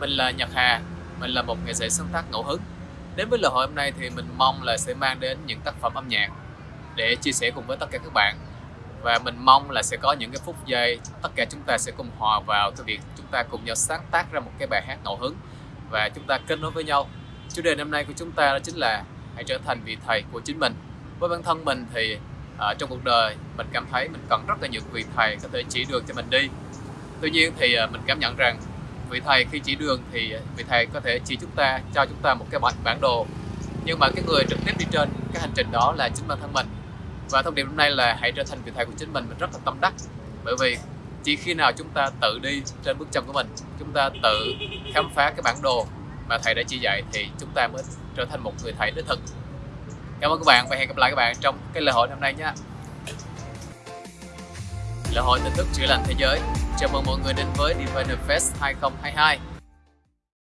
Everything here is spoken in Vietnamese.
Mình là Nhật Hà, mình là một nghệ sĩ sáng tác ngẫu hứng. Đến với lễ hội hôm nay thì mình mong là sẽ mang đến những tác phẩm âm nhạc để chia sẻ cùng với tất cả các bạn. Và mình mong là sẽ có những cái phút giây tất cả chúng ta sẽ cùng hòa vào cái việc chúng ta cùng nhau sáng tác ra một cái bài hát ngẫu hứng và chúng ta kết nối với nhau. Chủ đề năm nay của chúng ta đó chính là hãy trở thành vị thầy của chính mình. Với bản thân mình thì à, trong cuộc đời mình cảm thấy mình cần rất là nhiều vị thầy có thể chỉ đường cho mình đi. Tuy nhiên thì à, mình cảm nhận rằng vị thầy khi chỉ đường thì ờ, vị thầy có thể chỉ chúng ta cho chúng ta một cái bản bản đồ. Nhưng mà cái người trực tiếp đi trên cái hành trình đó là chính bản thân mình. Và thông điệp hôm nay là hãy trở thành vị thầy của chính mình mình rất là tâm đắc. Bởi vì chỉ khi nào chúng ta tự đi trên bước chân của mình chúng ta tự khám phá cái bản đồ mà thầy đã chỉ dạy thì chúng ta mới trở thành một người thầy đích thực cảm ơn các bạn và hẹn gặp lại các bạn trong cái lễ hội năm nay nhé. Lễ hội tin tức chữa lành thế giới. Chào mừng mọi người đến với Diviner Fest 2022